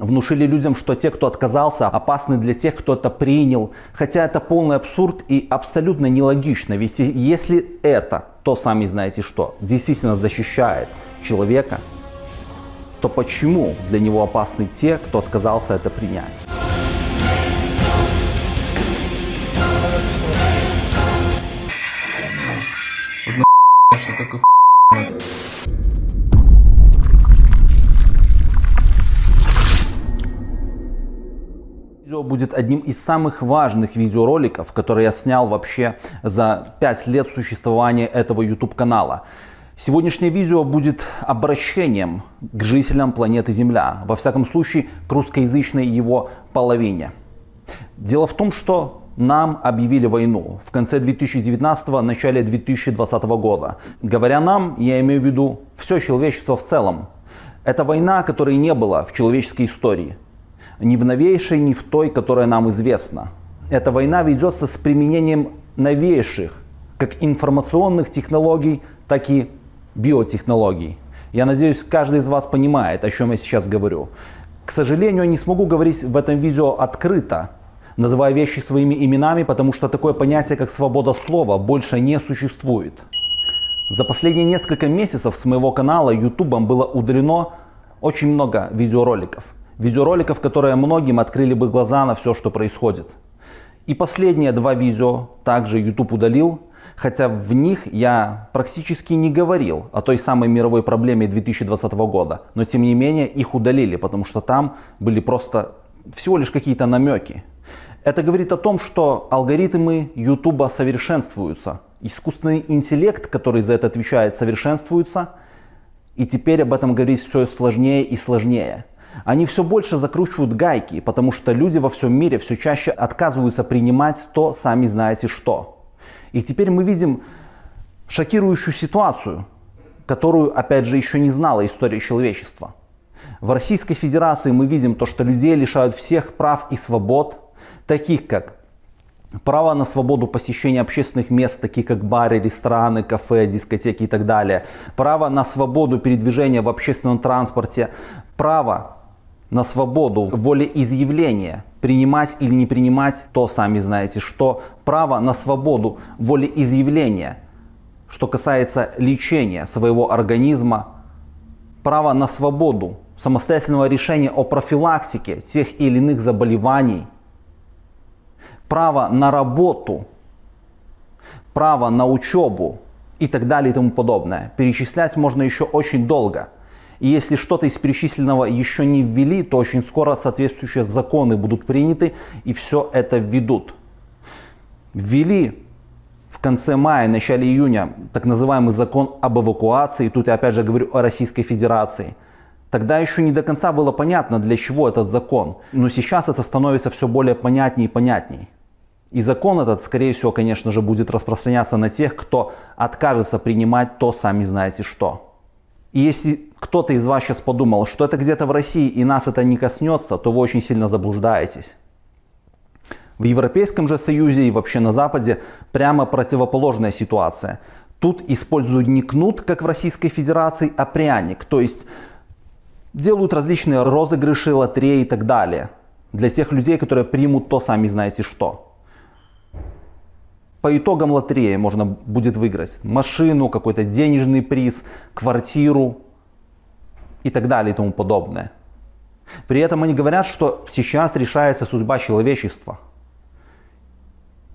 внушили людям, что те, кто отказался, опасны для тех, кто это принял. Хотя это полный абсурд и абсолютно нелогично. Ведь если это, то сами знаете что, действительно защищает человека, то почему для него опасны те, кто отказался это принять? Будет одним из самых важных видеороликов, которые я снял вообще за 5 лет существования этого YouTube канала. Сегодняшнее видео будет обращением к жителям планеты Земля, во всяком случае к русскоязычной его половине. Дело в том, что нам объявили войну в конце 2019 начале 2020 года. Говоря нам, я имею в виду все человечество в целом. Это война, которой не было в человеческой истории ни в новейшей, ни в той, которая нам известна. Эта война ведется с применением новейших, как информационных технологий, так и биотехнологий. Я надеюсь, каждый из вас понимает, о чем я сейчас говорю. К сожалению, не смогу говорить в этом видео открыто, называя вещи своими именами, потому что такое понятие, как свобода слова, больше не существует. За последние несколько месяцев с моего канала YouTube было удалено очень много видеороликов – видеороликов, которые многим открыли бы глаза на все, что происходит. И последние два видео также YouTube удалил, хотя в них я практически не говорил о той самой мировой проблеме 2020 года, но тем не менее их удалили, потому что там были просто всего лишь какие-то намеки. Это говорит о том, что алгоритмы YouTube совершенствуются, искусственный интеллект, который за это отвечает, совершенствуется, и теперь об этом говорить все сложнее и сложнее. Они все больше закручивают гайки, потому что люди во всем мире все чаще отказываются принимать то, сами знаете что. И теперь мы видим шокирующую ситуацию, которую, опять же, еще не знала история человечества. В Российской Федерации мы видим то, что людей лишают всех прав и свобод, таких как право на свободу посещения общественных мест, таких как бары, рестораны, кафе, дискотеки и так далее, право на свободу передвижения в общественном транспорте, право на свободу волеизъявления, принимать или не принимать, то сами знаете что, право на свободу волеизъявления, что касается лечения своего организма, право на свободу самостоятельного решения о профилактике тех или иных заболеваний, право на работу, право на учебу и так далее и тому подобное. Перечислять можно еще очень долго. И если что-то из перечисленного еще не ввели, то очень скоро соответствующие законы будут приняты и все это введут. Ввели в конце мая, начале июня так называемый закон об эвакуации. Тут я опять же говорю о Российской Федерации. Тогда еще не до конца было понятно, для чего этот закон. Но сейчас это становится все более понятнее и понятней. И закон этот, скорее всего, конечно же, будет распространяться на тех, кто откажется принимать то, сами знаете что. И если кто-то из вас сейчас подумал, что это где-то в России и нас это не коснется, то вы очень сильно заблуждаетесь. В Европейском же Союзе и вообще на Западе прямо противоположная ситуация. Тут используют не кнут, как в Российской Федерации, а пряник. То есть делают различные розыгрыши, лотереи и так далее. Для тех людей, которые примут то сами знаете что по итогам лотереи можно будет выиграть машину, какой-то денежный приз, квартиру и так далее и тому подобное. При этом они говорят, что сейчас решается судьба человечества.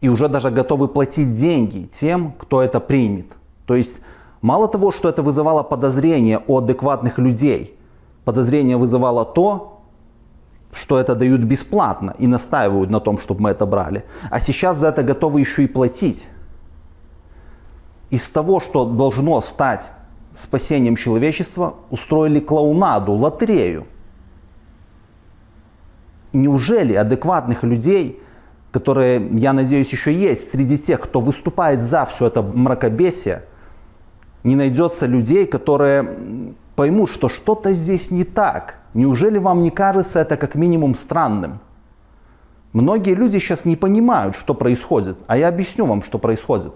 И уже даже готовы платить деньги тем, кто это примет. То есть мало того, что это вызывало подозрение у адекватных людей, подозрение вызывало то, что это дают бесплатно и настаивают на том, чтобы мы это брали. А сейчас за это готовы еще и платить. Из того, что должно стать спасением человечества, устроили клоунаду, лотерею. Неужели адекватных людей, которые, я надеюсь, еще есть среди тех, кто выступает за все это мракобесие, не найдется людей, которые поймут, что что-то здесь не так – Неужели вам не кажется это как минимум странным? Многие люди сейчас не понимают, что происходит, а я объясню вам, что происходит.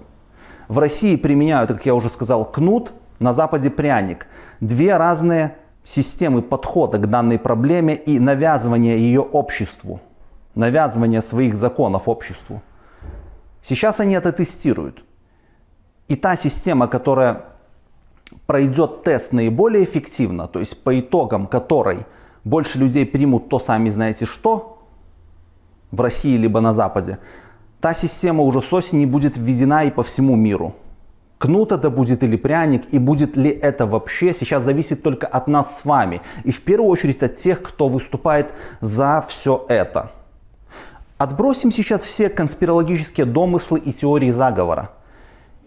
В России применяют, как я уже сказал, кнут, на Западе пряник. Две разные системы подхода к данной проблеме и навязывания ее обществу, навязывания своих законов обществу. Сейчас они это тестируют. И та система, которая пройдет тест наиболее эффективно, то есть по итогам которой больше людей примут то сами знаете что в России либо на Западе, та система уже с осени будет введена и по всему миру. Кнут это будет или пряник, и будет ли это вообще, сейчас зависит только от нас с вами. И в первую очередь от тех, кто выступает за все это. Отбросим сейчас все конспирологические домыслы и теории заговора.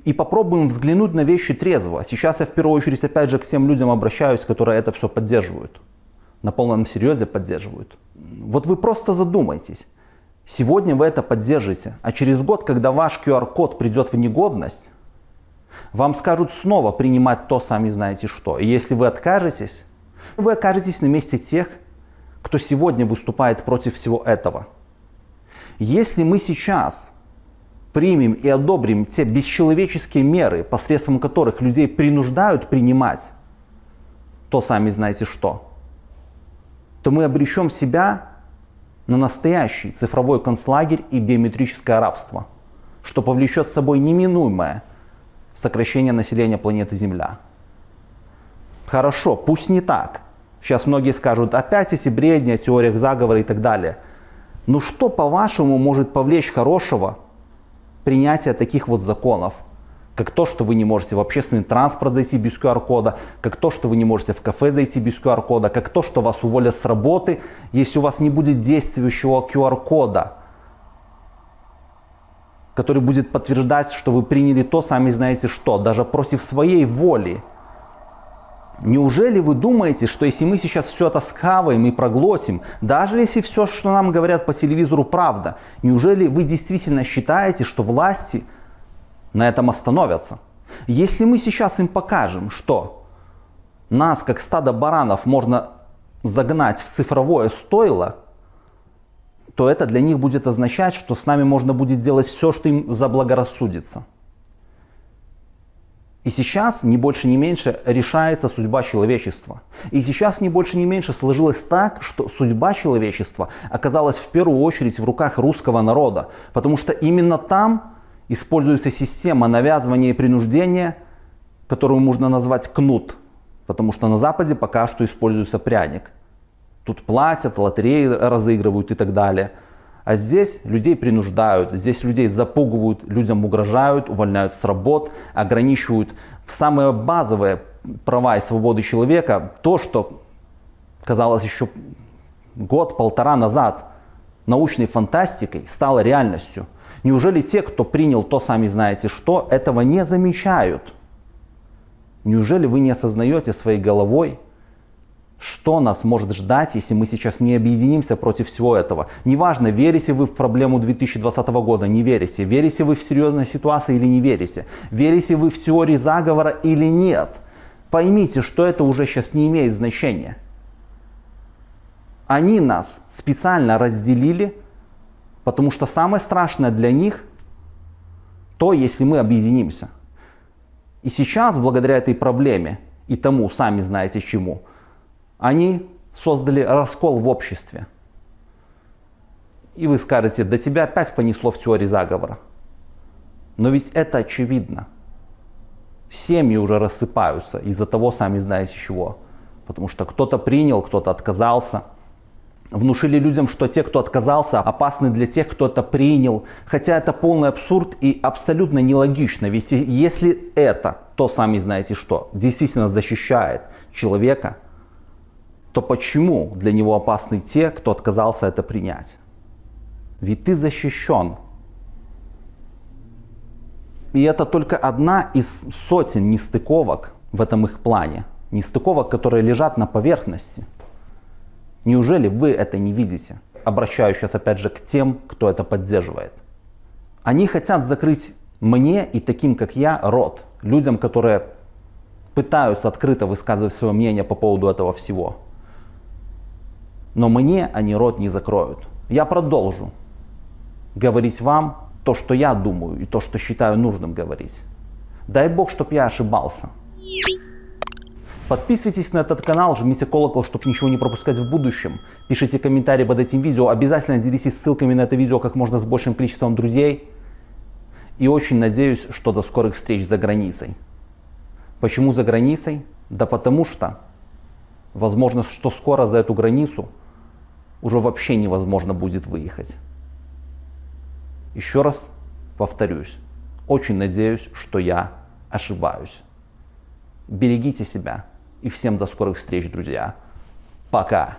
И попробуем взглянуть на вещи трезво. Сейчас я в первую очередь опять же к тем людям обращаюсь, которые это все поддерживают. На полном серьезе поддерживают. Вот вы просто задумайтесь. Сегодня вы это поддержите, а через год, когда ваш QR-код придет в негодность, вам скажут снова принимать то, сами знаете что. И если вы откажетесь, вы окажетесь на месте тех, кто сегодня выступает против всего этого. Если мы сейчас примем и одобрим те бесчеловеческие меры, посредством которых людей принуждают принимать то, сами знаете что, то мы обречем себя на настоящий цифровой концлагерь и биометрическое рабство, что повлечет с собой неминуемое сокращение населения планеты Земля. Хорошо, пусть не так. Сейчас многие скажут, опять эти бредни о теориях заговора и так далее. Но что, по-вашему, может повлечь хорошего принятия таких вот законов? Как то, что вы не можете в общественный транспорт зайти без QR-кода, как то, что вы не можете в кафе зайти без QR-кода, как то, что вас уволят с работы, если у вас не будет действующего QR-кода, который будет подтверждать, что вы приняли то, сами знаете что, даже против своей воли. Неужели вы думаете, что если мы сейчас все это схаваем и проглотим, даже если все, что нам говорят по телевизору, правда, неужели вы действительно считаете, что власти на этом остановятся. Если мы сейчас им покажем, что нас, как стадо баранов, можно загнать в цифровое стойло, то это для них будет означать, что с нами можно будет делать все, что им заблагорассудится. И сейчас, ни больше ни меньше, решается судьба человечества. И сейчас, ни больше ни меньше, сложилось так, что судьба человечества оказалась в первую очередь в руках русского народа. Потому что именно там используется система навязывания и принуждения, которую можно назвать кнут, потому что на Западе пока что используется пряник. Тут платят, лотереи разыгрывают и так далее. А здесь людей принуждают, здесь людей запугивают, людям угрожают, увольняют с работ, ограничивают самые базовые права и свободы человека. То, что казалось еще год-полтора назад научной фантастикой, стало реальностью. Неужели те, кто принял то сами знаете что, этого не замечают? Неужели вы не осознаете своей головой, что нас может ждать, если мы сейчас не объединимся против всего этого? Неважно, верите вы в проблему 2020 года, не верите. Верите вы в серьезной ситуации или не верите. Верите вы в теории заговора или нет. Поймите, что это уже сейчас не имеет значения. Они нас специально разделили Потому что самое страшное для них то, если мы объединимся. И сейчас, благодаря этой проблеме и тому, сами знаете чему, они создали раскол в обществе. И вы скажете, да тебя опять понесло в теории заговора. Но ведь это очевидно. Семьи уже рассыпаются из-за того, сами знаете чего. Потому что кто-то принял, кто-то отказался – внушили людям, что те, кто отказался, опасны для тех, кто это принял. Хотя это полный абсурд и абсолютно нелогично. Ведь если это, то сами знаете что, действительно защищает человека, то почему для него опасны те, кто отказался это принять? Ведь ты защищен. И это только одна из сотен нестыковок в этом их плане. Нестыковок, которые лежат на поверхности. Неужели вы это не видите? Обращаюсь сейчас опять же к тем, кто это поддерживает. Они хотят закрыть мне и таким, как я, рот. Людям, которые пытаются открыто высказывать свое мнение по поводу этого всего. Но мне они рот не закроют. Я продолжу говорить вам то, что я думаю и то, что считаю нужным говорить. Дай Бог, чтобы я ошибался. Подписывайтесь на этот канал, жмите колокол, чтобы ничего не пропускать в будущем. Пишите комментарии под этим видео, обязательно делитесь ссылками на это видео как можно с большим количеством друзей. И очень надеюсь, что до скорых встреч за границей. Почему за границей? Да потому что, возможно, что скоро за эту границу уже вообще невозможно будет выехать. Еще раз повторюсь, очень надеюсь, что я ошибаюсь. Берегите себя и всем до скорых встреч, друзья. Пока.